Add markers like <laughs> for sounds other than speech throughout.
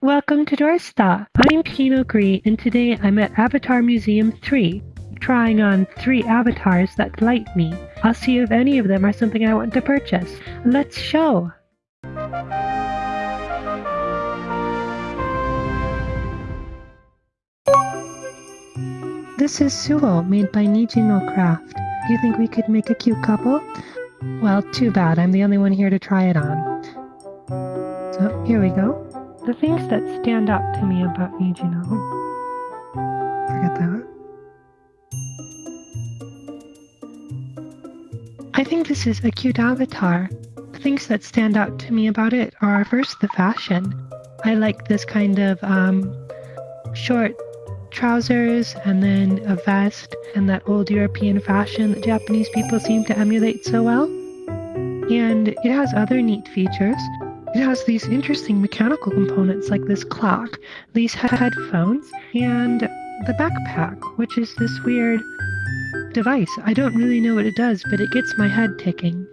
Welcome to Doorstop. I'm Pinot Gris, and today I'm at Avatar Museum 3, trying on three avatars that delight me. I'll see if any of them are something I want to purchase. Let's show! This is Suo, made by Nijino Craft. Do you think we could make a cute couple? Well, too bad. I'm the only one here to try it on. So, here we go. The things that stand out to me about Nijino. Forget that. I think this is a cute avatar. The things that stand out to me about it are first the fashion. I like this kind of um, short trousers and then a vest and that old European fashion that Japanese people seem to emulate so well. And it has other neat features. It has these interesting mechanical components like this clock, these headphones, and the backpack, which is this weird device. I don't really know what it does, but it gets my head ticking.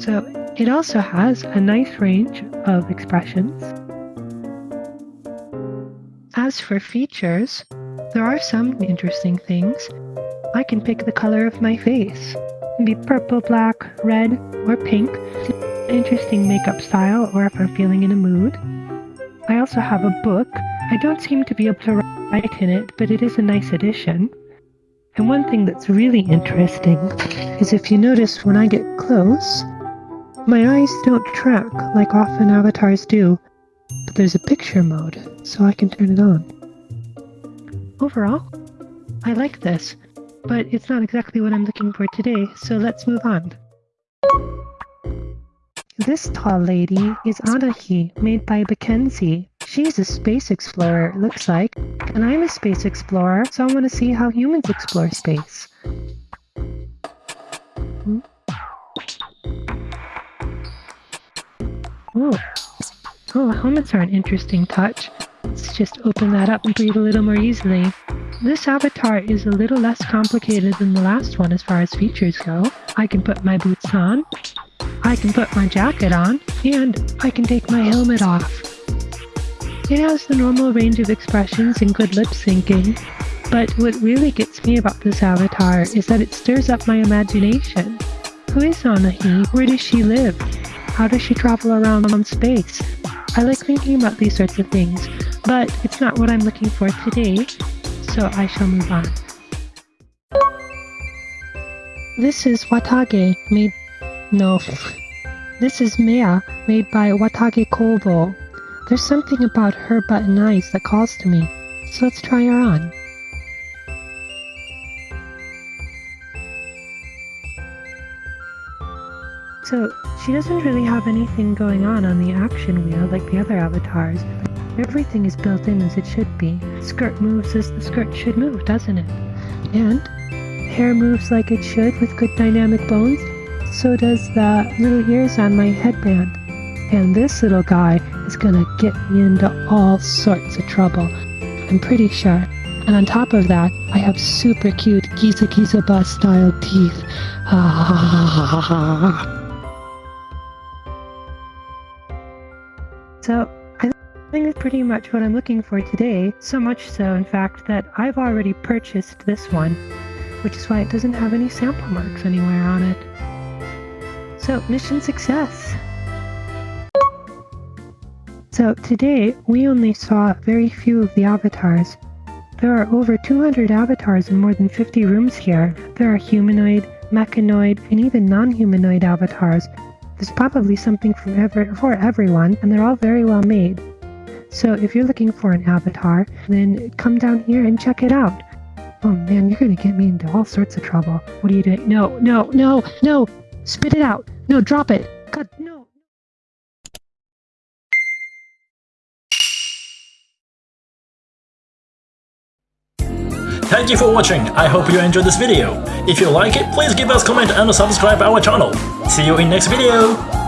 So it also has a nice range of expressions. As for features, there are some interesting things. I can pick the color of my face. It can be purple, black, red, or pink. Interesting makeup style or if I'm feeling in a mood. I also have a book. I don't seem to be able to write in it, but it is a nice addition. And one thing that's really interesting is if you notice when I get close, my eyes don't track like often avatars do, but there's a picture mode, so I can turn it on. Overall, I like this, but it's not exactly what I'm looking for today, so let's move on. This tall lady is Anahi, made by Mackenzie. She's a space explorer, it looks like, and I'm a space explorer, so I want to see how humans explore space. Hmm? Oh. Oh, helmets are an interesting touch. Let's just open that up and breathe a little more easily. This avatar is a little less complicated than the last one as far as features go. I can put my boots on, I can put my jacket on, and I can take my helmet off. It has the normal range of expressions and good lip syncing, but what really gets me about this avatar is that it stirs up my imagination. Who is Anahi? Where does she live? How does she travel around on space? I like thinking about these sorts of things, but it's not what I'm looking for today, so I shall move on. This is Watage, made... no. This is Mea, made by Watage Kobo. There's something about her button eyes that calls to me, so let's try her on. So, she doesn't really have anything going on on the action wheel like the other avatars. Everything is built in as it should be. Skirt moves as the skirt should move, doesn't it? And hair moves like it should with good dynamic bones. So does the little ears on my headband. And this little guy is gonna get me into all sorts of trouble. I'm pretty sure. And on top of that, I have super cute Giza Giza Bus style teeth. <laughs> So I think that's pretty much what I'm looking for today, so much so in fact that I've already purchased this one, which is why it doesn't have any sample marks anywhere on it. So mission success! So today we only saw very few of the avatars. There are over 200 avatars in more than 50 rooms here. There are humanoid, mechanoid, and even non-humanoid avatars, there's probably something for, ever, for everyone, and they're all very well made. So if you're looking for an avatar, then come down here and check it out. Oh man, you're gonna get me into all sorts of trouble. What are you doing? No, no, no, no! Spit it out! No, drop it! God, no! Thank you for watching, I hope you enjoyed this video. If you like it, please give us comment and subscribe our channel. See you in next video!